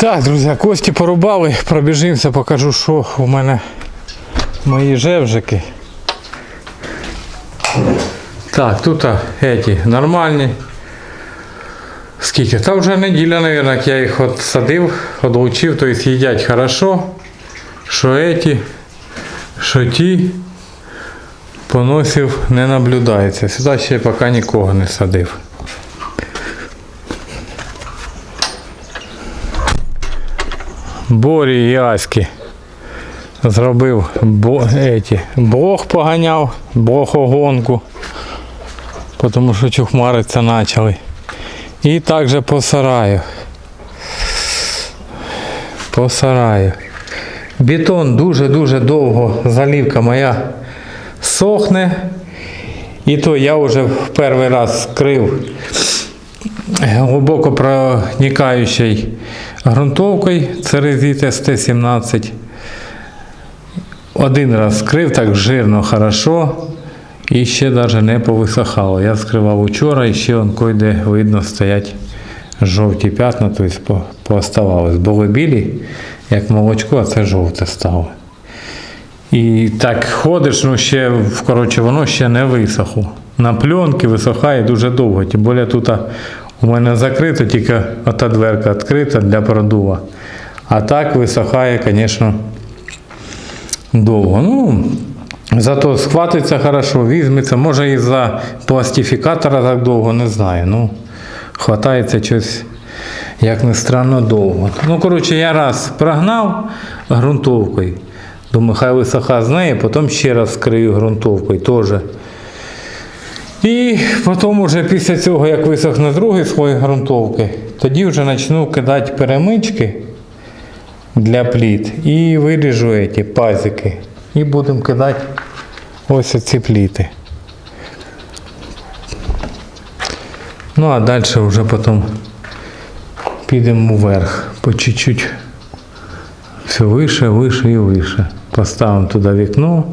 Так, друзі, кості порубали, пробіжимося, покажу, що у мене мої жевжики. Так, тут еті нормальні. Скільки? Та вже неділя, мабуть, я їх от садив, одлучив, то есть їдять хорошо. Що еті, що ті. Поносів не наблюдається. Сюди ще поки нікого не садив. Борі і Аськи зробив бо, еті, блох поганяв, блохогонку, тому що чухмариться почали. І також по сараю. По сараю. Бетон дуже-дуже довго, залівка моя сохне. І то я вже в перший раз скрив глибоко проникаючий ґрунтовкою Церезіт СТ-17. Один раз скрив так жирно, хорошо. І ще навіть не повисохало. Я скривав учора і ще он койде видно стоять жовті п'ятна, тобто по- пооставалось. Були білі, як молочко, а це жовте стало. І так ходиш, ну ще, коротше, воно ще не висохло. На пленки висохає дуже довго. Тим більше тут у мене закрито, тільки ота дверка відкрита для продува. А так висохає, звісно, довго. Ну, зато схватиться хорошо, візьметься. Може і за пластифікатора так довго, не знаю. Ну, хватається щось, як не странно, довго. Ну, коротше, я раз прогнав ґрунтовкою. Думаю, хай висоха з неї, потім ще раз скрию ґрунтовкою теж. І потім вже після цього, як висохне другий слой ґрунтовки, тоді вже почну кидати перемички для пліт і виріжу ці пазики. І будемо кидати ось ці пліти. Ну а далі вже потім підемо вверх по чуть-чуть. Все вище, вище і вище. Поставимо туди вікно.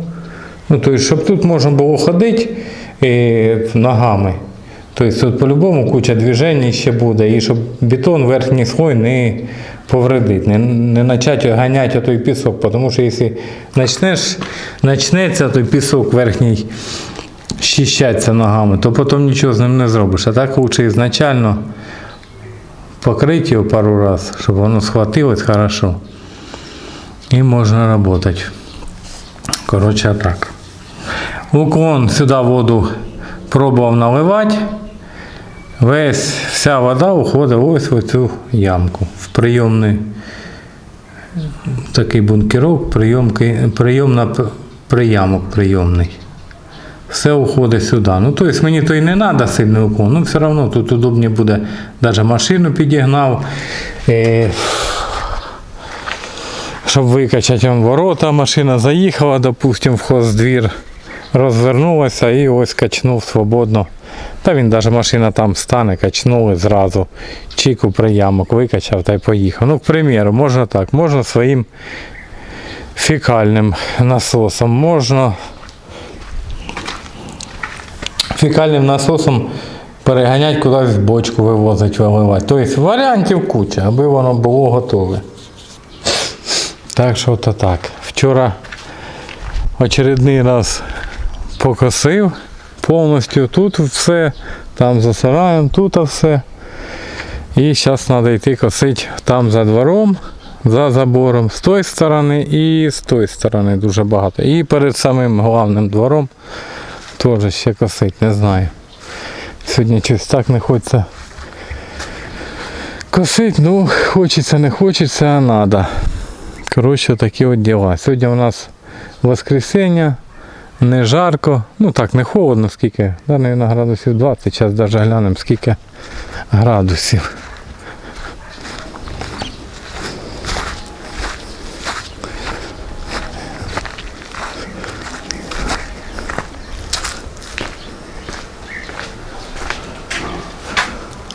Ну, тобто, щоб тут можна було ходити ногами. Тобто тут по-любому куча движень ще буде, і щоб бетон верхній слой не повредить, не, не почати ганяти той пісок, тому що якщо почнеш, почнеться той пісок верхній щищатися ногами, то потім нічого з ним не зробиш. А так лучше ізначально покрити його пару разів, щоб воно схватилось хорошо. І можна працювати. Коротше, так. Уклон сюди воду пробував наливати. Весь вся вода уходить ось в цю ямку. В прийомний такий бункерок, прийомки, прийомна приямок прийомний. Все уходить сюди. Ну, тобто мені то і не треба сильний уклон, ну все одно тут удобніше буде. Навіть машину підігнав. Е, щоб викачати ворота, машина заїхала, допустим, в хоздвір, розвернулася і ось качнув свободно. Та він навіть машина там стане, качнули зразу. Чіку приямок викачав та й поїхав. Ну, к примеру, можна так, можна своїм фекальним насосом, можна фекальним насосом переганяти кудись в бочку вивозити, виливати. Тобто варіантів куча, аби воно було готове. Так що то так. Вчора очередний раз покосив повністю тут все, там за сараєм, тут все. І зараз треба йти косити там за двором, за забором, з тої сторони і з тої сторони дуже багато. І перед самим головним двором теж ще косить, не знаю. Сьогодні щось так не хочеться косить, ну хочеться, не хочеться, а треба. Коротше, такі от діла. Сьогодні у нас воскресіння, не жарко, ну так, не холодно, скільки, да, мабуть, градусів 20, зараз навіть глянемо, скільки градусів.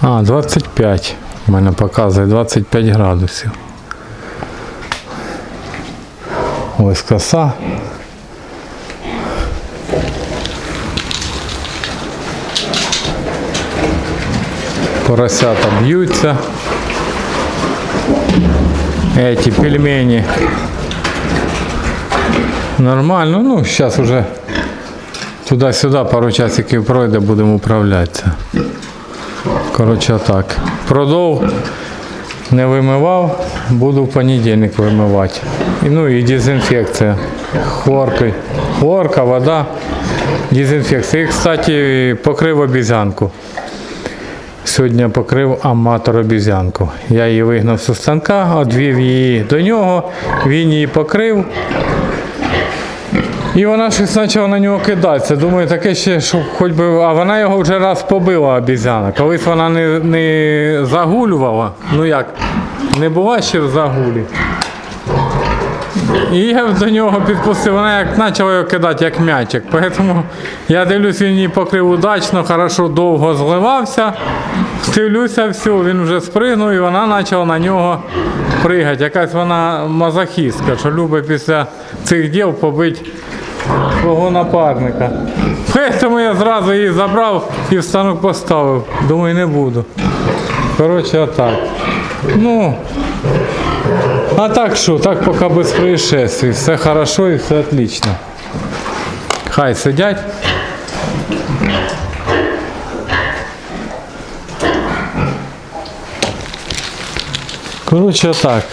А, 25. У мене показує 25 градусів. Ось коса. Поросята б'ються. эти пельмени. Нормально, ну зараз уже туди-сюди пару часиків пройде, будемо управлятися. Коротше так. Продов не вимивав, буду в понедільник вимивати. Ну і дезінфекція. Хлоркою. Хлорка, вода, дезінфекція. І, кстати, покрив обізянку. Сьогодні покрив аматор обізянку. Я її вигнав з станка, одвів її до нього, він її покрив. І вона щось почала на нього кидатися. Думаю, таке ще, що хоч би. А вона його вже раз побила обізяна. Колись вона не, не загулювала. Ну як, не була ще в загулі. І я до нього підпустив, вона як почала його кидати, як м'ячик. Тому я дивлюсь, він її покрив удачно, хорошо довго зливався. Дивлюся, все, він вже спригнув і вона почала на нього пригати. Якась вона мазохістка, що любить після цих діл побити свого напарника. Тому я зразу її забрав і в станок поставив. Думаю, не буду. Коротше, отак. Ну, а так що, так поки без происшествий. Все хорошо і все отлично. Хай сидять. Коротше, так.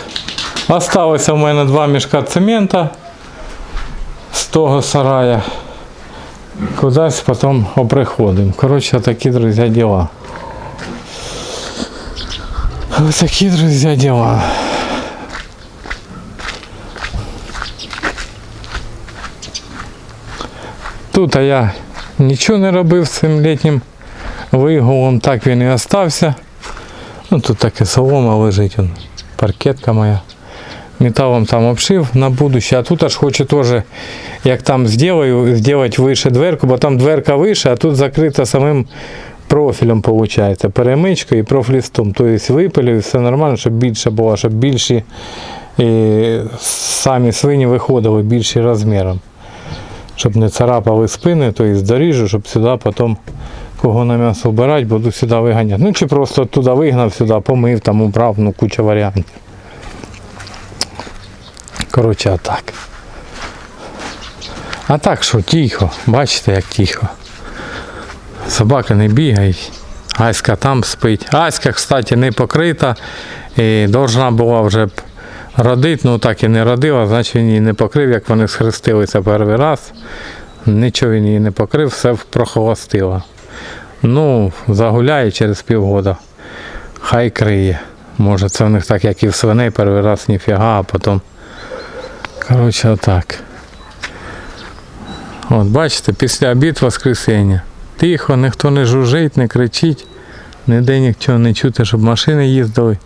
Осталося в мене два мішка цемента з того сарая. Кудись потім оприходимо. Коротше, такі, друзі, діла. Ось такі, друзі, діла. Тут а я нічого не робив з цим літнім вигулом, так він і остався. Ну тут таке солома лежить, паркетка моя. Металом там обшив на будущее. А тут аж хочу теж, як там зроблю, зробити вище дверку, бо там дверка вище, а тут закрита самим профілем, виходить, перемичкою і профлістом. Тобто випилю, і все нормально, щоб більше було, щоб більші і самі свині виходили більші розміром. Щоб не царапали спини, то і доріжу, щоб сюди потім кого на м'ясо вбирати, буду сюди виганяти. Ну чи просто туди вигнав, сюди помив, там убрав, ну куча варіантів. Коротше, а так. А так що, тихо, бачите, як тихо. Собаки не бігають. Аська там спить. Аська, кстати, не покрита. І должна була вже б родити, ну так і не родила, значить він її не покрив, як вони схрестилися перший раз. Нічого він її не покрив, все прохолостило. Ну, загуляє через півгода. Хай криє. Може це в них так, як і в свиней, перший раз ніфіга, а потім. Коротше, отак. От бачите, після обід воскресіння. Тихо, ніхто не жужжить, не кричить, ніде нічого не чути, щоб машини їздили.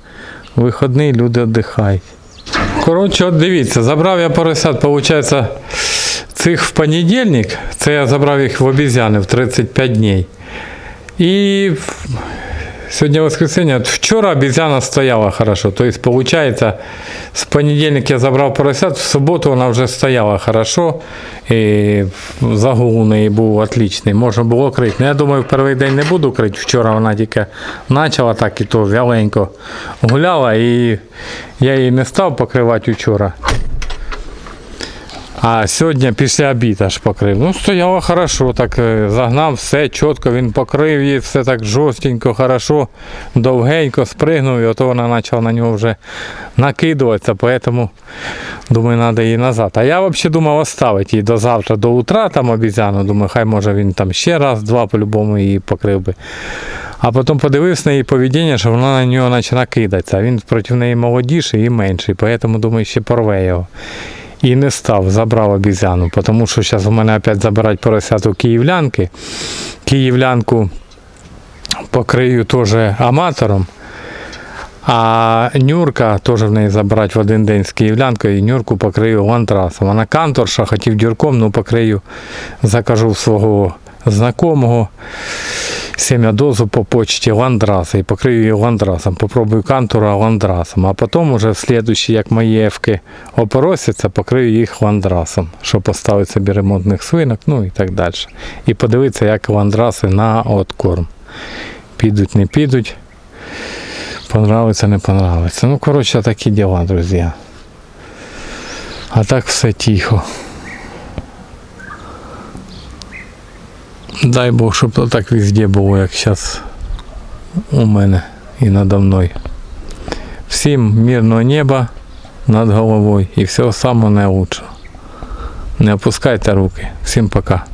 Виходний люди віддихають. Коротше, от дивіться, забрав я поросят, виходить, цих в понедільник, це я забрав їх в обізяни в 35 днів. І сьогодні воскресенье, от вчора обезьяна стояла хорошо. То есть, получается, с понедельник я забрав поросят, в суботу вона вже стояла хорошо. І загул у неї був отличний. Можна було крити. Ну, я думаю, в перший день не буду крити. Вчора вона тільки почала так і то вяленько гуляла. І я її не став покривати вчора. А сьогодні після обіду аж покрив. Ну, стояло хорошо, так е, загнав все чітко, він покрив її, все так жорстенько, хорошо, довгенько спригнув, і ото вона почала на нього вже накидуватися, поэтому думаю, треба її назад. А я взагалі думав оставити її до завтра, до утра там обіцяну. Думаю, хай може він там ще раз-два по-любому її покрив би. А потім подивився на її поведіння, що вона на нього почала кидатися. Він проти неї молодіший і менший, поэтому думаю, ще порве його. І не став, забрав обізяну, тому що зараз у мене опять забирають поросяту київлянки. Київлянку покрию теж аматором. А Нюрка теж в неї забрати в один день з київлянкою, і Нюрку покрию лантрасом. Вона канторша, хотів дюрком, ну покрию, закажу свого знакомого семядозу по почті ландраса і покрию її ландрасом. Попробую кантура ландрасом. А потім уже в слідуючі, як мої ефки опоросяться, покрию їх ландрасом, щоб поставити собі ремонтних свинок, ну і так далі. І подивитися, як ландраси на откорм. Підуть, не підуть. Понравиться, не понравиться. Ну, коротше, такі діла, друзі. А так все тихо. Дай Бог, щоб то так везде було, як зараз у мене і надо мною. Всім мирного неба над головою і всього самого найкращого. Не опускайте руки. Всім пока.